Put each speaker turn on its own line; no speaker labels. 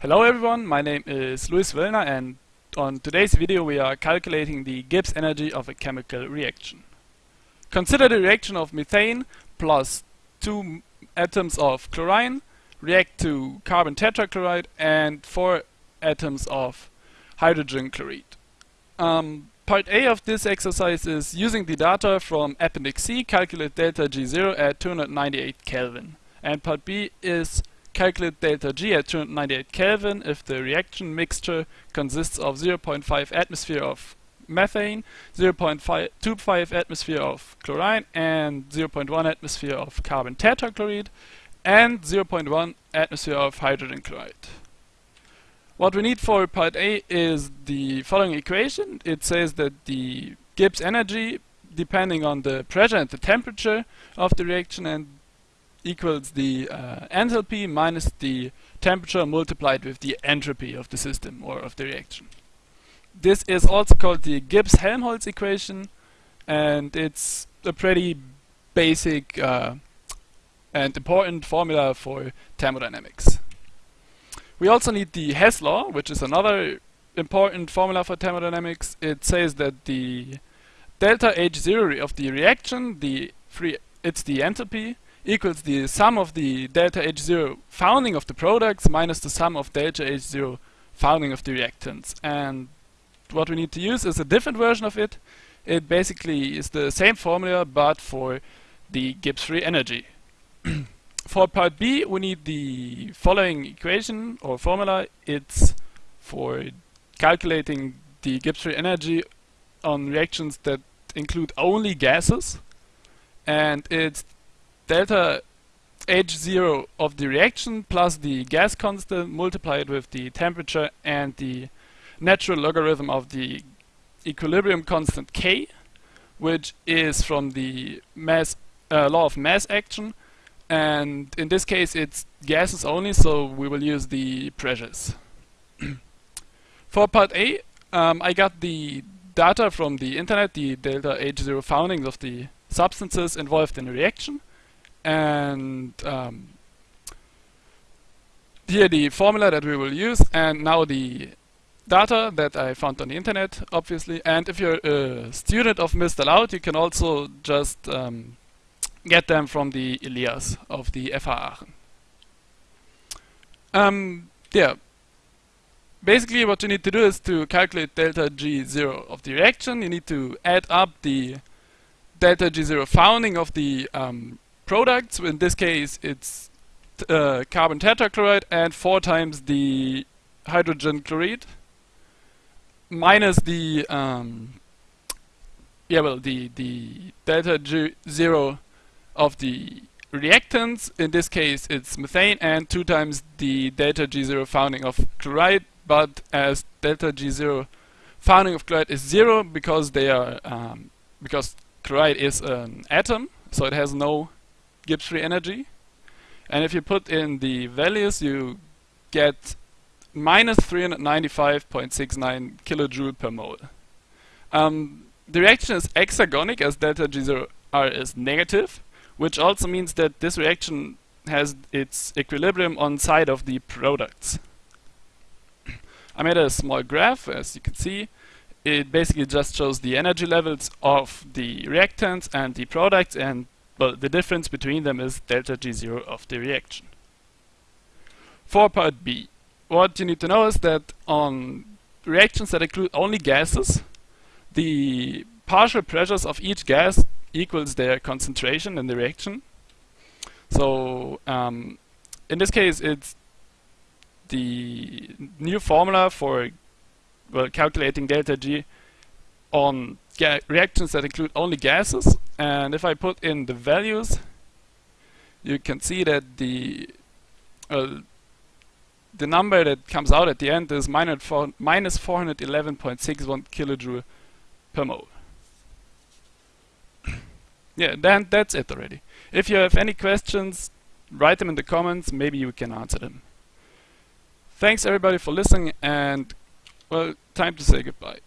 Hello everyone, my name is Luis Wöllner and on today's video we are calculating the Gibbs energy of a chemical reaction. Consider the reaction of methane plus two atoms of chlorine react to carbon tetrachloride and four atoms of hydrogen chloride. Um, part A of this exercise is using the data from Appendix C calculate delta G0 at 298 Kelvin and part B is calculate delta G at 298 Kelvin if the reaction mixture consists of 0.5 atmosphere of methane, 0.25 atmosphere of chlorine, and 0.1 atmosphere of carbon tetrachloride, and 0.1 atmosphere of hydrogen chloride. What we need for part A is the following equation. It says that the Gibbs energy, depending on the pressure and the temperature of the reaction, and equals the uh, enthalpy minus the temperature multiplied with the entropy of the system or of the reaction. This is also called the Gibbs-Helmholtz equation and it's a pretty basic uh, and important formula for thermodynamics. We also need the Hess law, which is another important formula for thermodynamics. It says that the delta H0 of the reaction, the free, it's the enthalpy, equals the sum of the delta H0 founding of the products minus the sum of delta H0 founding of the reactants. And what we need to use is a different version of it. It basically is the same formula but for the Gibbs free energy. for part B we need the following equation or formula. It's for calculating the Gibbs free energy on reactions that include only gases and it's delta H0 of the reaction plus the gas constant multiplied with the temperature and the natural logarithm of the equilibrium constant K, which is from the mass uh, law of mass action. And in this case, it's gases only, so we will use the pressures. For part A, um, I got the data from the internet, the delta H0 foundings of the substances involved in a reaction and um, here the formula that we will use and now the data that I found on the internet obviously and if you're a student of Mr. Laut you can also just um, get them from the ILIAS of the FH Aachen. Um, yeah, basically what you need to do is to calculate delta G0 of the reaction you need to add up the delta G0 founding of the um, products. In this case, it's uh, carbon tetrachloride and four times the hydrogen chloride minus the um, yeah well the the delta G zero of the reactants. In this case, it's methane and two times the delta G zero founding of chloride. But as delta G zero founding of chloride is zero because they are um, because chloride is an atom, so it has no Gibbs free energy. And if you put in the values, you get minus 395.69 kilojoule per mole. Um, the reaction is exergonic as delta G0R is negative, which also means that this reaction has its equilibrium on side of the products. I made a small graph, as you can see. It basically just shows the energy levels of the reactants and the products and well, the difference between them is delta G0 of the reaction. For part B, what you need to know is that on reactions that include only gases, the partial pressures of each gas equals their concentration in the reaction. So um, in this case, it's the new formula for well calculating delta G on reactions that include only gases and if I put in the values you can see that the uh, the number that comes out at the end is minus 411.61 kilojoule per mole. yeah, then that's it already. If you have any questions, write them in the comments, maybe you can answer them. Thanks everybody for listening and well, time to say goodbye.